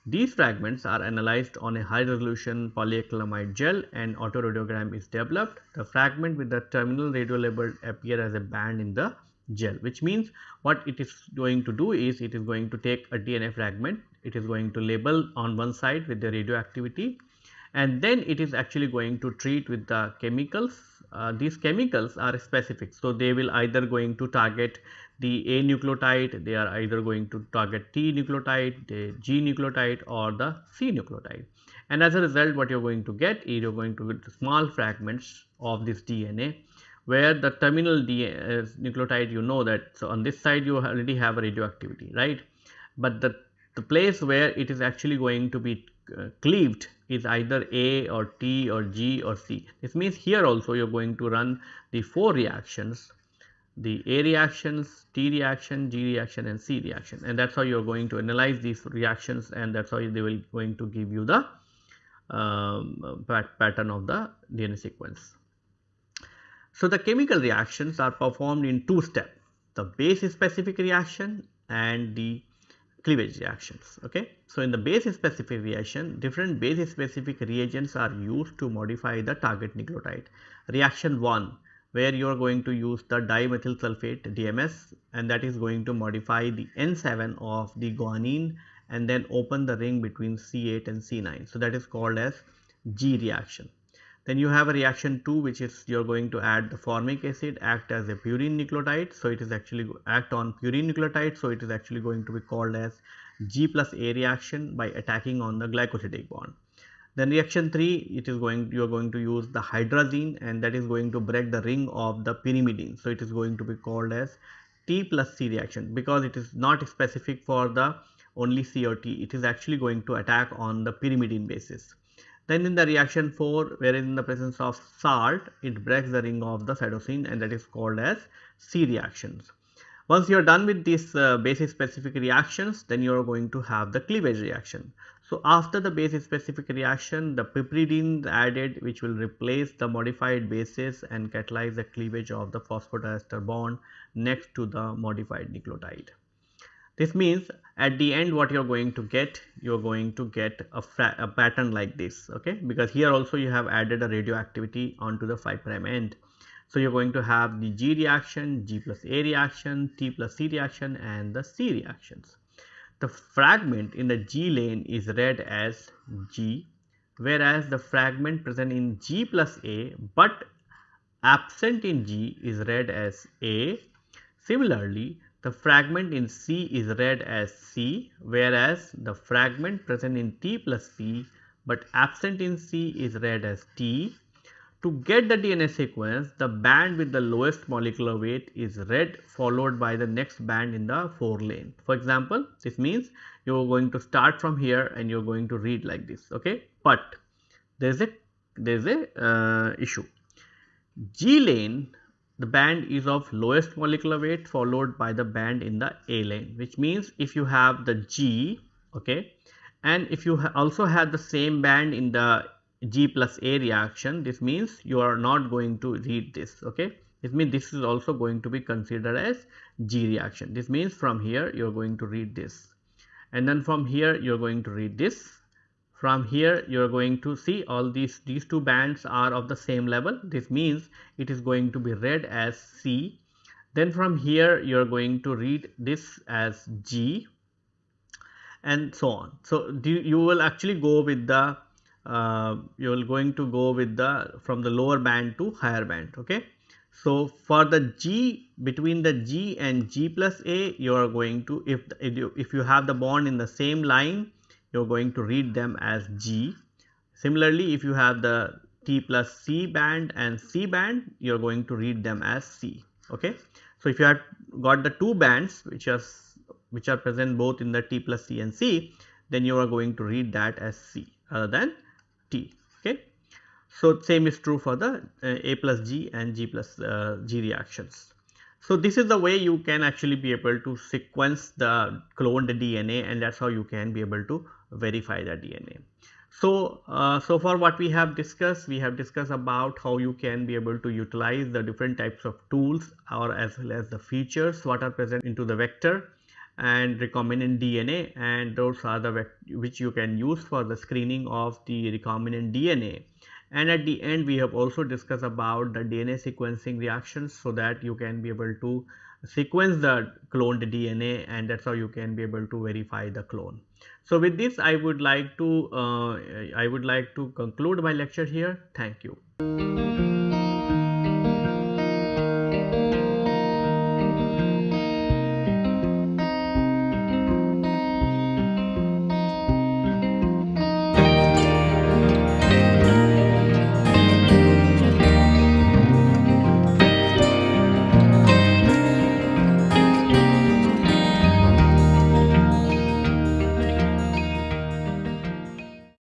These fragments are analyzed on a high resolution polyacrylamide gel and autoradiogram is developed. The fragment with the terminal radio label appear as a band in the gel which means what it is going to do is it is going to take a DNA fragment, it is going to label on one side with the radioactivity and then it is actually going to treat with the chemicals uh, these chemicals are specific. So, they will either going to target the A nucleotide, they are either going to target T nucleotide, the G nucleotide or the C nucleotide. And as a result what you are going to get is you are going to get small fragments of this DNA where the terminal DNA, uh, nucleotide you know that so on this side you already have a radioactivity right but the the place where it is actually going to be cleaved is either A or T or G or C. This means here also you are going to run the 4 reactions the A reactions, T reaction, G reaction and C reaction and that is how you are going to analyze these reactions and that is how they will going to give you the um, pat pattern of the DNA sequence. So, the chemical reactions are performed in two steps the base specific reaction and the cleavage reactions okay? So in the base specific reaction different base specific reagents are used to modify the target nucleotide. Reaction 1 where you are going to use the dimethyl sulfate DMS and that is going to modify the N7 of the guanine and then open the ring between C8 and C9 so that is called as G reaction then you have a reaction 2 which is you are going to add the formic acid act as a purine nucleotide. So, it is actually act on purine nucleotide. So, it is actually going to be called as G plus A reaction by attacking on the glycosidic bond. Then reaction 3 it is going you are going to use the hydrazine and that is going to break the ring of the pyrimidine. So, it is going to be called as T plus C reaction because it is not specific for the only C or T it is actually going to attack on the pyrimidine basis. Then in the reaction 4 wherein in the presence of salt it breaks the ring of the cytosine and that is called as C reactions. Once you are done with these uh, base specific reactions then you are going to have the cleavage reaction. So after the base specific reaction the piperidine added which will replace the modified bases and catalyze the cleavage of the phosphodiester bond next to the modified nucleotide. This means at the end what you are going to get you are going to get a, a, pattern like this okay because here also you have added a radioactivity onto the 5 prime end. So, you are going to have the G reaction, G plus A reaction, T plus C reaction and the C reactions. The fragment in the G lane is read as G whereas the fragment present in G plus A but absent in G is read as A. Similarly, the fragment in C is read as C whereas the fragment present in T plus C but absent in C is read as T to get the DNA sequence, the band with the lowest molecular weight is read followed by the next band in the 4 lane. For example, this means you are going to start from here and you are going to read like this, okay. But there is a there is a uh, issue. G lane the band is of lowest molecular weight followed by the band in the A lane which means if you have the G okay and if you ha also have the same band in the G plus A reaction this means you are not going to read this okay? It means this is also going to be considered as G reaction. This means from here you are going to read this. And then from here you are going to read this from here you are going to see all these these two bands are of the same level. This means it is going to be read as C. Then from here you are going to read this as G and so on. So, you will actually go with the uh, you are going to go with the from the lower band to higher band okay? So for the g between the g and g plus a you are going to if if you, if you have the bond in the same line you are going to read them as g similarly if you have the t plus c band and c band you are going to read them as c okay so if you have got the two bands which are which are present both in the t plus c and c then you are going to read that as c rather than T. Okay. So, same is true for the uh, A plus G and G plus uh, G reactions. So, this is the way you can actually be able to sequence the cloned DNA and that is how you can be able to verify the DNA. So, uh, so far what we have discussed, we have discussed about how you can be able to utilize the different types of tools or as well as the features what are present into the vector and recombinant DNA and those are the which you can use for the screening of the recombinant DNA. And at the end we have also discussed about the DNA sequencing reactions so that you can be able to sequence the cloned DNA and that is how you can be able to verify the clone. So with this I would like to uh, I would like to conclude my lecture here. Thank you.